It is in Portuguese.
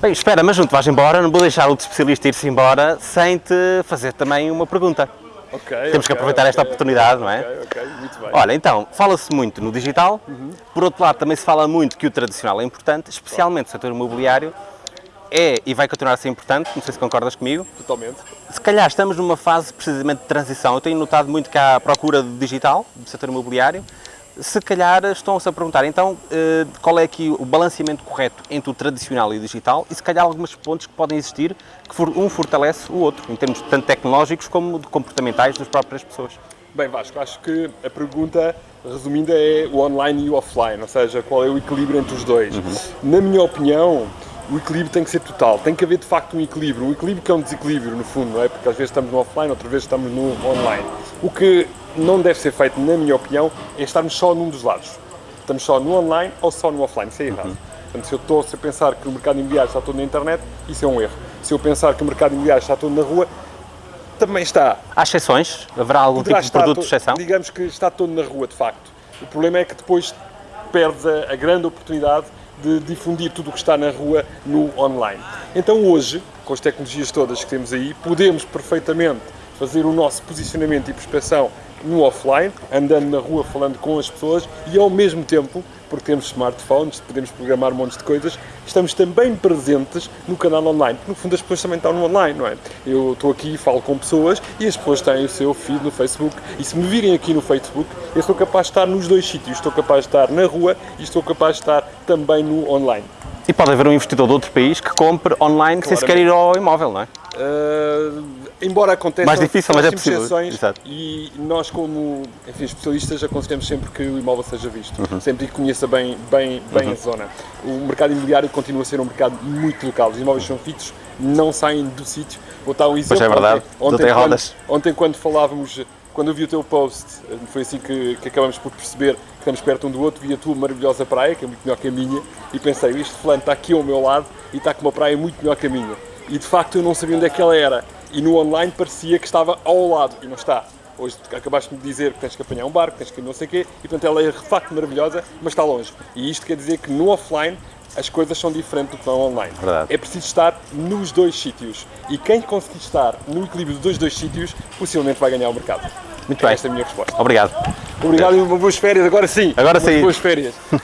Bem, espera, mas não te vais embora, não vou deixar o especialista ir-se embora sem te fazer também uma pergunta. Ok. Temos que aproveitar esta oportunidade, não é? Ok, muito bem. Olha, então, fala-se muito no digital, por outro lado também se fala muito que o tradicional é importante, especialmente o setor imobiliário, é e vai continuar a ser importante, não sei se concordas comigo. Totalmente. Se calhar estamos numa fase precisamente de transição, eu tenho notado muito que há procura de digital, do setor imobiliário, se calhar estão-se a perguntar, então, eh, qual é aqui o balanceamento correto entre o tradicional e o digital e se calhar alguns pontos que podem existir que um fortalece o outro, em termos tanto tecnológicos como de comportamentais das próprias pessoas. Bem, Vasco, acho que a pergunta, resumindo, é o online e o offline, ou seja, qual é o equilíbrio entre os dois. Na minha opinião, o equilíbrio tem que ser total, tem que haver de facto um equilíbrio, um equilíbrio que é um desequilíbrio no fundo, não é? Porque às vezes estamos no offline, outras vezes estamos no online. O que não deve ser feito, na minha opinião, é estarmos só num dos lados. Estamos só no online ou só no offline, isso é errado. Portanto, se eu estou a pensar que o mercado imobiliário está todo na internet, isso é um erro. Se eu pensar que o mercado imobiliário está todo na rua, também está. Há exceções? Haverá algum Poderá tipo de produto de exceção? Digamos que está todo na rua, de facto. O problema é que depois perdes a, a grande oportunidade de difundir tudo o que está na rua no online. Então hoje, com as tecnologias todas que temos aí, podemos perfeitamente fazer o nosso posicionamento e prospeção no offline, andando na rua, falando com as pessoas e ao mesmo tempo, porque temos smartphones, podemos programar montes de coisas, estamos também presentes no canal online. No fundo as pessoas também estão no online, não é? Eu estou aqui e falo com pessoas e as pessoas têm o seu feed no Facebook e se me virem aqui no Facebook, eu sou capaz de estar nos dois sítios. Estou capaz de estar na rua e estou capaz de estar também no online. E pode haver um investidor de outro país que compre online sem sequer ir ao imóvel, não é? Uh, embora aconteça Mais difícil, mas é possível. Exato. e nós como enfim, especialistas aconselhamos sempre que o imóvel seja visto, Uhum. sempre que conheça bem, bem, bem a zona. O mercado imobiliário continua a ser um mercado muito local, os imóveis são feitos, não saem do sítio. Vou dar um exemplo. é verdade, não tem quando, ontem quando falávamos, quando eu vi o teu post, foi assim que, que acabamos por perceber que estamos perto um do outro, vi a tua maravilhosa praia, que é muito melhor que a minha, e pensei, este fulano está aqui ao meu lado e está com uma praia muito melhor que a minha. E de facto eu não sabia onde é que ela era. E no online parecia que estava ao lado, e não está. Hoje acabaste de dizer que tens que apanhar um barco, tens que não sei o quê, e portanto ela é de facto maravilhosa, mas está longe. E isto quer dizer que no offline as coisas são diferentes do que no online. Verdade. É preciso estar nos dois sítios. E quem conseguir estar no equilíbrio dos dois, sítios, possivelmente vai ganhar o mercado. Muito bem. Esta é a minha resposta. Obrigado. Obrigado e boas férias, agora sim. Agora sim. Boas férias.